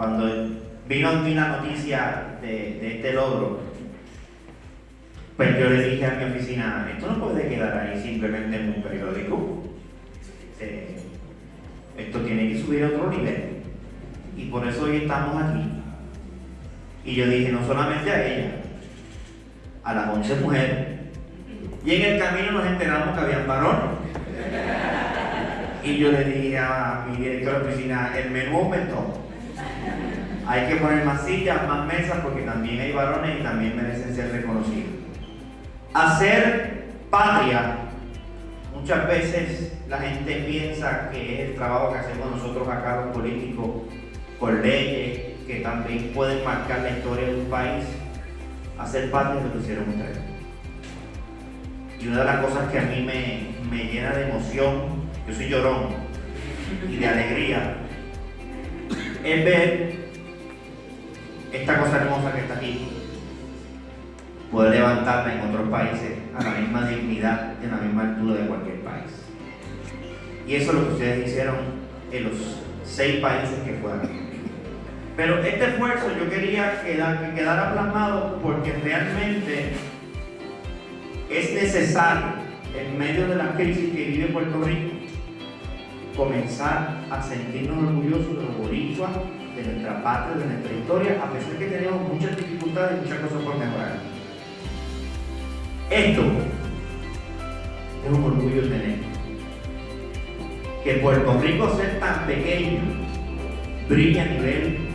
cuando vino a mí la noticia de, este logro, pues yo le dije a mi oficina, esto no puede quedar ahí simplemente en un periódico. Esto tiene que subir a otro nivel. Y por eso hoy estamos aquí. Y yo dije, no solamente a ella, a las 11 mujeres. Y en el camino nos enteramos que habían varones. Y yo le dije a mi director de oficina, el menú aumentó. Hay que poner más sillas, más mesas, porque también hay varones y también merecen ser reconocidos. Hacer patria, muchas veces la gente piensa que es el trabajo que hacemos nosotros acá los políticos por leyes que también pueden marcar la historia de un país. Hacer patria es lo que hicieron ustedes. Y una de las cosas que a mí me, me llena de emoción, yo soy llorón, y de alegría, es ver esta cosa hermosa que está aquí, poder levantarla en otros países a la misma dignidad y a la misma altura de cualquier país. Y eso es lo que ustedes hicieron en los seis países que fueron. Pero este esfuerzo yo quería que quedara plasmado porque realmente es necesario, en medio de la crisis que vive Puerto Rico, comenzar a sentirnos orgullosos de los boricuas, de nuestra patria, de nuestra historia, a pesar que tenemos muchas dificultades y muchas cosas por mejorar. Esto es un orgullo tener. Que Puerto Rico sea tan pequeño brilla a nivel